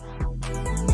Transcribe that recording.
Música